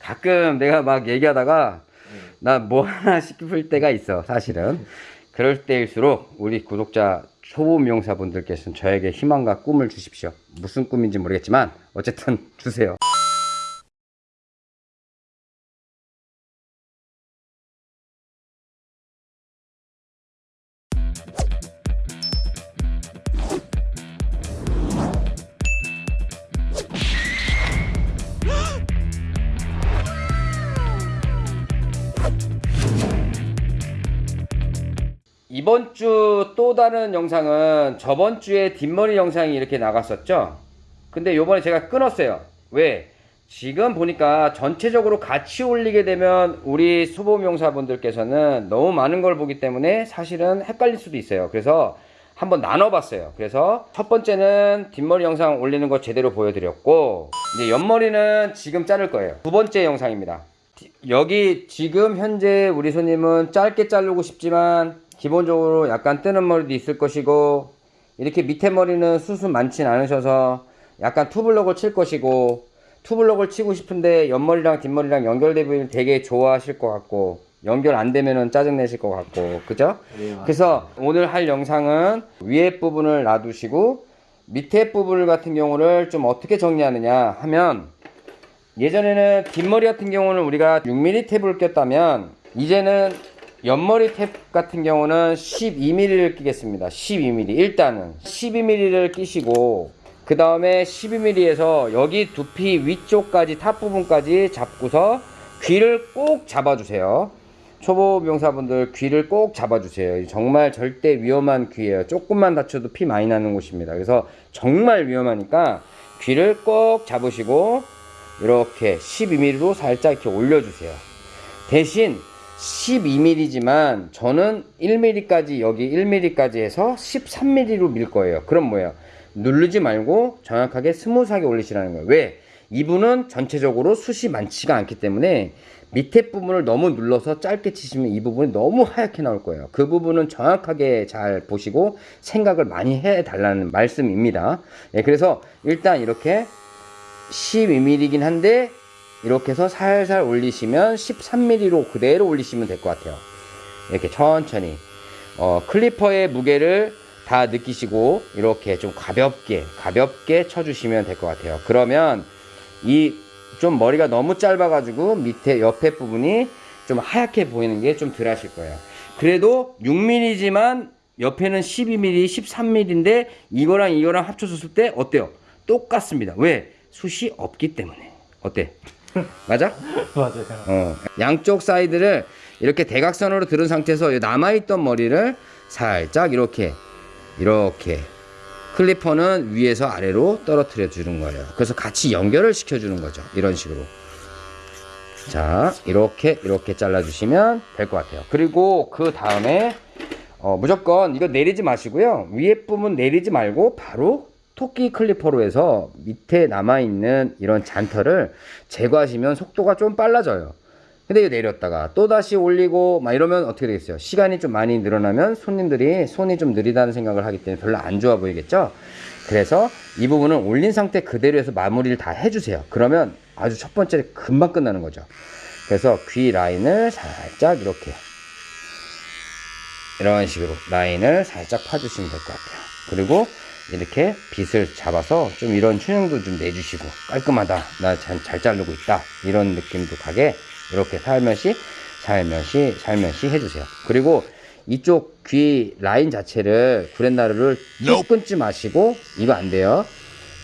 가끔 내가 막 얘기하다가 나 뭐 하나 싶을 때가 있어 사실은. 그럴 때일수록 우리 구독자 초보 미용사분들께서는 저에게 희망과 꿈을 주십시오. 무슨 꿈인지 모르겠지만 어쨌든 주세요 이번 주 또 다른 영상은 저번 주에 뒷머리 영상이 이렇게 나갔었죠? 근데 요번에 제가 끊었어요. 왜? 지금 보니까 전체적으로 같이 올리게 되면 우리 소보명사분들께서는 너무 많은 걸 보기 때문에 사실은 헷갈릴 수도 있어요. 그래서 한번 나눠봤어요. 그래서 첫 번째는 뒷머리 영상 올리는 거 제대로 보여드렸고 이제 옆머리는 지금 자를 거예요. 두 번째 영상입니다. 여기 지금 현재 우리 손님은 짧게 자르고 싶지만 기본적으로 약간 뜨는 머리도 있을 것이고 이렇게 밑에 머리는 수수 많진 않으셔서 약간 투블럭을 칠 것이고 투블럭을 치고 싶은데 옆머리랑 뒷머리랑 연결되면 되게 좋아하실 것 같고 연결 안 되면은 짜증 내실 것 같고 그죠? 그래서 오늘 할 영상은 위에 부분을 놔두시고 밑에 부분 같은 경우를 좀 어떻게 정리하느냐 하면 예전에는 뒷머리 같은 경우는 우리가 6mm 탭을 꼈다면 이제는 옆머리 탭 같은 경우는 12mm를 끼겠습니다. 12mm 일단은 12mm를 끼시고 그 다음에 12mm에서 여기 두피 위쪽까지 top 부분까지 잡고서 귀를 꼭 잡아주세요. 초보 미용사분들 귀를 꼭 잡아주세요. 정말 절대 위험한 귀예요. 조금만 다쳐도 피 많이 나는 곳입니다. 그래서 정말 위험하니까 귀를 꼭 잡으시고 이렇게 12mm로 살짝 이렇게 올려주세요. 대신 12mm지만 저는 1mm까지 여기 1mm까지 해서 13mm로 밀 거예요. 그럼 뭐예요? 누르지 말고 정확하게 smooth하게 올리시라는 거예요. 왜? 이분은 전체적으로 숱이 많지가 않기 때문에 밑에 부분을 너무 눌러서 짧게 치시면 이 부분이 너무 하얗게 나올 거예요. 그 부분은 정확하게 잘 보시고 생각을 많이 해 달라는 말씀입니다. 예, 그래서 일단 이렇게 12mm이긴 한데 이렇게 해서 살살 올리시면 13mm로 그대로 올리시면 될 것 같아요. 이렇게 천천히. 어, 클리퍼의 무게를 다 느끼시고 이렇게 좀 가볍게 가볍게 쳐주시면 될 것 같아요. 그러면 이 좀 머리가 너무 짧아 가지고 밑에 옆에 부분이 좀 하얗게 보이는 게 좀 덜 하실 거예요. 그래도 6mm지만 옆에는 12mm 13mm인데 이거랑 이거랑 합쳐졌을 때 어때요? 똑같습니다. 왜? 숱이 없기 때문에. 어때 맞아? 맞아요. 어, 양쪽 사이드를 이렇게 대각선으로 들은 상태에서 남아있던 머리를 살짝 이렇게 이렇게 clipper는 위에서 아래로 떨어뜨려 주는 거예요. 그래서 같이 연결을 시켜 주는 거죠. 이런 식으로. 자 이렇게 이렇게 잘라 주시면 될 것 같아요. 그리고 그 다음에 어, 무조건 이거 내리지 마시고요. 위에 부분 내리지 말고 바로 토끼 클리퍼로 해서 밑에 남아있는 이런 잔털을 제거하시면 속도가 좀 빨라져요. 근데 내렸다가 또다시 올리고 막 이러면 어떻게 되겠어요? 시간이 좀 많이 늘어나면 손님들이 손이 좀 느리다는 생각을 하기 때문에 별로 안 좋아 보이겠죠? 그래서 이 부분은 올린 상태 그대로 해서 마무리를 다 해주세요. 그러면 아주 첫 번째 금방 끝나는 거죠. 그래서 귀 라인을 살짝 이렇게. 이런 식으로 라인을 살짝 파주시면 될 것 같아요. 그리고 이렇게 빗을 잡아서 좀 이런 튜닝도 좀 내주시고 깔끔하다. 나잘 자르고 있다. 이런 느낌도 가게 이렇게 살며시 살며시 살며시 해주세요. 그리고 이쪽 귀 라인 자체를 구렛나루를 쭉 끊지 마시고 이거 안 돼요.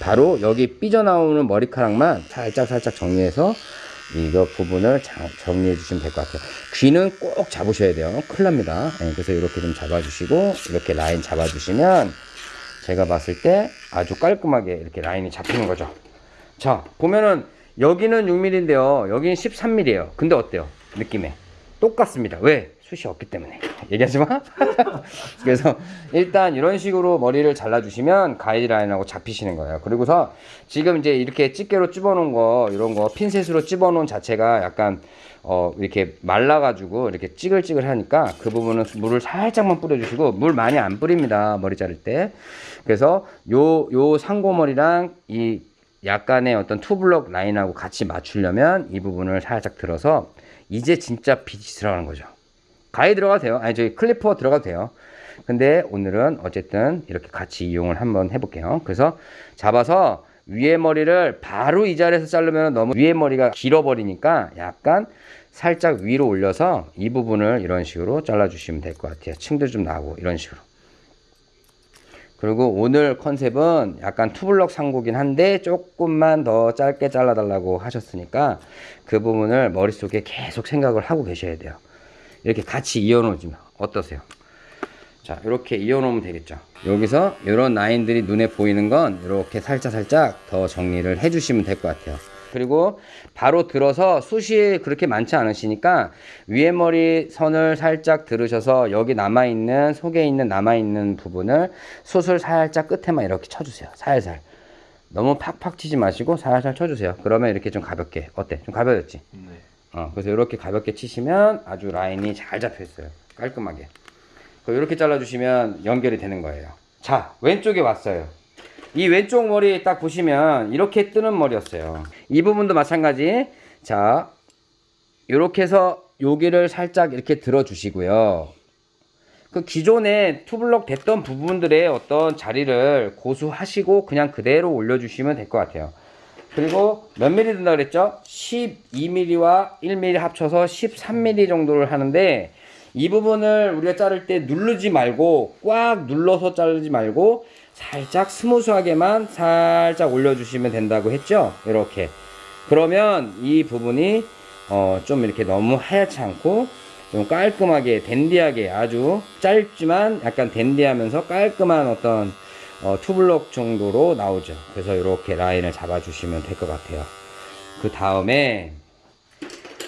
바로 여기 삐져나오는 머리카락만 살짝 살짝 정리해서 이거 부분을 자, 정리해 주시면 될 것 같아요. 귀는 꼭 잡으셔야 돼요. 큰일 납니다. 네, 그래서 이렇게 좀 잡아 주시고 이렇게 라인 잡아 주시면 제가 봤을 때 아주 깔끔하게 이렇게 라인이 잡히는 거죠. 자 보면은 여기는 6mm인데요. 여기는 13mm예요. 근데 어때요? 느낌에? 똑같습니다. 왜? 숱이 없기 때문에. 얘기하지 마. 그래서 일단 이런 식으로 머리를 잘라 주시면 가이드라인하고 잡히시는 거예요. 그리고서 지금 이제 이렇게 집게로 찝어 놓은 거 이런 거 핀셋으로 찝어 놓은 자체가 약간 어 이렇게 말라 가지고 이렇게 찌글찌글 하니까 그 부분은 물을 살짝만 뿌려 주시고 물 많이 안 뿌립니다 머리 자를 때 그래서 요 요 상고머리랑 이 약간의 어떤 two block 라인하고 같이 맞추려면 이 부분을 살짝 들어서 이제 진짜 빗이 들어가는 거죠. 가위 들어가도 돼요. 아니 저기 clipper 들어가도 돼요. 근데 오늘은 어쨌든 이렇게 같이 이용을 한번 해볼게요. 그래서 잡아서 위에 머리를 바로 이 자리에서 자르면 너무 위에 머리가 길어버리니까 약간 살짝 위로 올려서 이 부분을 이런 식으로 잘라주시면 될 것 같아요. 층도 좀 나고 이런 식으로. 그리고 오늘 컨셉은 약간 투블럭 상고긴 한데 조금만 더 짧게 잘라달라고 하셨으니까 그 부분을 머릿속에 계속 생각을 하고 계셔야 돼요. 이렇게 같이 이어놓으면 어떠세요? 자 이렇게 이어놓으면 되겠죠 여기서 이런 라인들이 눈에 보이는 건 이렇게 살짝 살짝 더 정리를 해 주시면 될 것 같아요 그리고 바로 들어서 숱이 그렇게 많지 않으시니까 위에 머리 선을 살짝 들으셔서 여기 남아있는 속에 있는 남아있는 부분을 숱을 살짝 끝에만 이렇게 쳐주세요 살살 너무 팍팍 치지 마시고 살살 쳐주세요 그러면 이렇게 좀 가볍게 어때? 좀 가벼워졌지? 네. 어, 그래서 이렇게 가볍게 치시면 아주 라인이 잘 잡혀 있어요. 깔끔하게. 이렇게 잘라주시면 연결이 되는 거예요. 자, 왼쪽에 왔어요. 이 왼쪽 머리 딱 보시면 이렇게 뜨는 머리였어요. 이 부분도 마찬가지. 자, 이렇게 해서 여기를 살짝 이렇게 들어 주시고요. 그 기존에 투블럭 됐던 부분들의 어떤 자리를 고수하시고 그냥 그대로 올려주시면 될 것 같아요. 그리고 몇 미리 든다 그랬죠? 12mm와 1mm 합쳐서 13mm 정도를 하는데 이 부분을 우리가 자를 때 누르지 말고 꽉 눌러서 자르지 말고 살짝 스무스하게만 살짝 올려주시면 된다고 했죠? 이렇게 그러면 이 부분이 어, 좀 이렇게 너무 하얗지 않고 좀 깔끔하게 댄디하게 아주 짧지만 약간 댄디하면서 깔끔한 어떤 어, 투블럭 정도로 나오죠. 그래서 이렇게 라인을 잡아주시면 될 것 같아요. 그 다음에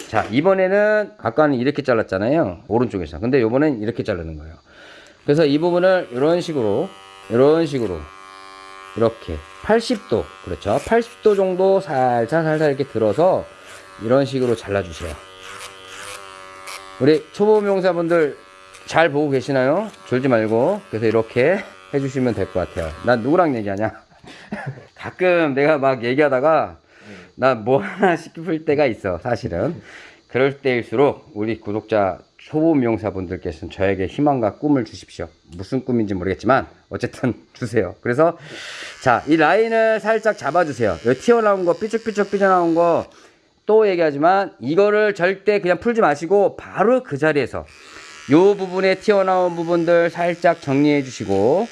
자 이번에는 아까는 이렇게 잘랐잖아요. 오른쪽에서. 근데 이번엔 이렇게 자르는 거예요. 그래서 이 부분을 이런 식으로 이런 식으로 이렇게 80도 그렇죠. 80도 정도 살살 살살 이렇게 들어서 이런 식으로 잘라주세요. 우리 초보 명사분들 잘 보고 계시나요? 졸지 말고 그래서 이렇게 해주시면 될 것 같아요. 난 누구랑 얘기하냐? 가끔 내가 막 얘기하다가 나 뭐 하나 싶을 때가 있어, 사실은. 그럴 때일수록 우리 구독자 초보 미용사분들께서는 저에게 희망과 꿈을 주십시오. 무슨 꿈인지 모르겠지만 어쨌든 주세요. 그래서 자, 이 라인을 살짝 잡아주세요. 여기 튀어나온 거, 삐쭉삐쭉 삐져나온 거 또 얘기하지만 이거를 절대 그냥 풀지 마시고 바로 그 자리에서 요 부분에 튀어나온 부분들 살짝 정리해 주시고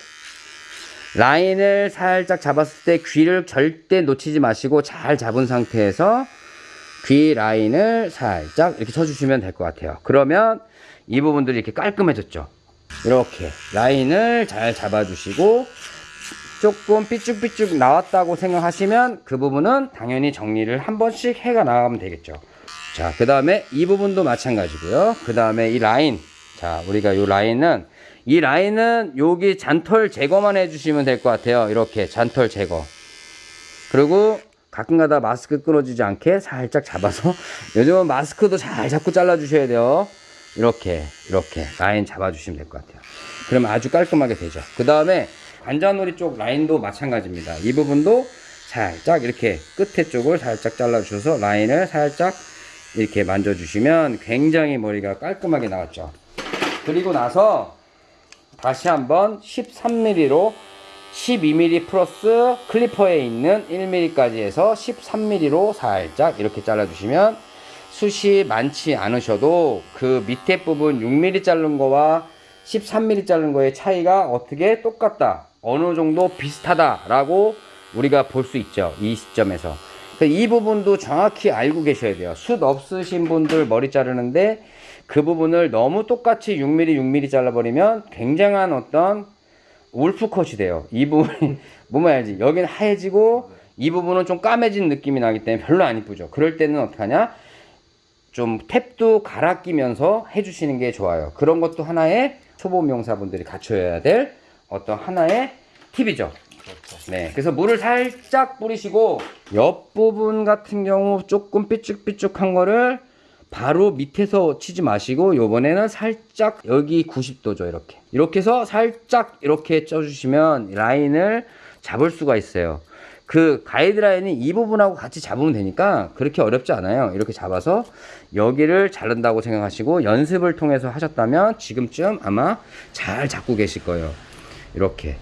라인을 살짝 잡았을 때 귀를 절대 놓치지 마시고 잘 잡은 상태에서 귀 라인을 살짝 이렇게 쳐주시면 될 것 같아요. 그러면 이 부분들이 이렇게 깔끔해졌죠. 이렇게 라인을 잘 잡아주시고 조금 삐쭉삐쭉 나왔다고 생각하시면 그 부분은 당연히 정리를 한 번씩 해가 나가면 되겠죠. 자, 그 다음에 이 부분도 마찬가지고요. 그 다음에 이 라인. 자, 우리가 이 라인은 이 라인은 여기 잔털 제거만 해주시면 될 것 같아요. 이렇게 잔털 제거. 그리고 가끔가다 마스크 끊어지지 않게 살짝 잡아서 요즘은 마스크도 잘 잡고 잘라주셔야 돼요. 이렇게 이렇게 라인 잡아주시면 될 것 같아요. 그러면 아주 깔끔하게 되죠. 그 다음에 관자놀이 쪽 라인도 마찬가지입니다. 이 부분도 살짝 이렇게 끝에 쪽을 살짝 잘라주셔서 라인을 살짝 이렇게 만져주시면 굉장히 머리가 깔끔하게 나왔죠. 그리고 나서 다시 한번 13mm로 12mm 플러스 클리퍼에 있는 1mm까지 해서 13mm로 살짝 이렇게 잘라주시면 숱이 많지 않으셔도 그 밑에 부분 6mm 자른 거와 13mm 자른 거의 차이가 어떻게 똑같다 어느 정도 비슷하다 라고 우리가 볼 수 있죠 이 시점에서. 이 부분도 정확히 알고 계셔야 돼요. 숱 없으신 분들 머리 자르는데 그 부분을 너무 똑같이 6mm 6mm 잘라버리면 굉장한 어떤 울프컷이 돼요. 이 부분이 뭐만 알지 여기는 하얘지고 이 부분은 좀 까매진 느낌이 나기 때문에 별로 안 이쁘죠. 그럴 때는 어떻게 하냐? 좀 탭도 갈아 끼면서 해주시는 게 좋아요. 그런 것도 하나의 초보 미용사분들이 갖춰야 될 어떤 하나의 팁이죠. 네, 그래서 물을 살짝 뿌리시고 옆부분 같은 경우 조금 삐쭉삐쭉한 거를 바로 밑에서 치지 마시고 요번에는 살짝 여기 90도죠 이렇게 이렇게 해서 살짝 이렇게 쪄주시면 라인을 잡을 수가 있어요 그 가이드라인이 이 부분하고 같이 잡으면 되니까 그렇게 어렵지 않아요. 이렇게 잡아서 여기를 자른다고 생각하시고 연습을 통해서 하셨다면 지금쯤 아마 잘 잡고 계실 거예요. 이렇게.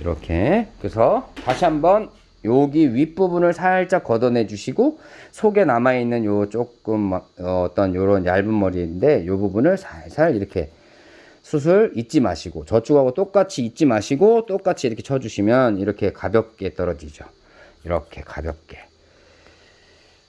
이렇게. 그래서 다시 한번 여기 윗부분을 살짝 걷어내 주시고 속에 남아 있는 요 조금 어, 어떤 요런 얇은 머리인데 요 부분을 살살 이렇게 수술 잊지 마시고 저쪽하고 똑같이 잊지 마시고 똑같이 이렇게 쳐주시면 이렇게 가볍게 떨어지죠. 이렇게 가볍게.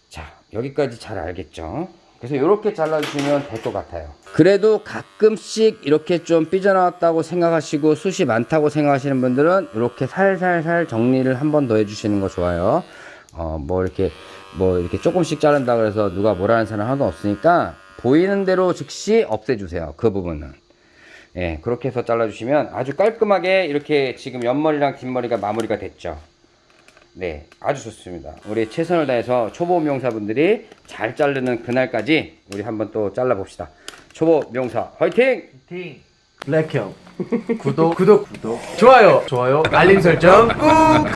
자 여기까지 잘 알겠죠? 그래서 이렇게 잘라주시면 될 것 같아요. 그래도 가끔씩 이렇게 좀 삐져나왔다고 생각하시고 숱이 많다고 생각하시는 분들은 이렇게 살살살 정리를 한 번 더 해주시는 거 좋아요. 어, 뭐 이렇게 뭐 이렇게 조금씩 자른다 그래서 누가 뭐라는 사람 하나도 없으니까 보이는 대로 즉시 없애주세요. 그 부분은. 예, 그렇게 해서 잘라주시면 아주 깔끔하게 이렇게 지금 옆머리랑 뒷머리가 마무리가 됐죠. 네, 아주 좋습니다. 우리 최선을 다해서 초보 미용사분들이 잘 자르는 그날까지 우리 한번 또 잘라 봅시다. 초보 미용사 화이팅! 팀 블랙형. 구독. 구독 구독. 좋아요. 좋아요. 알림 설정 꾹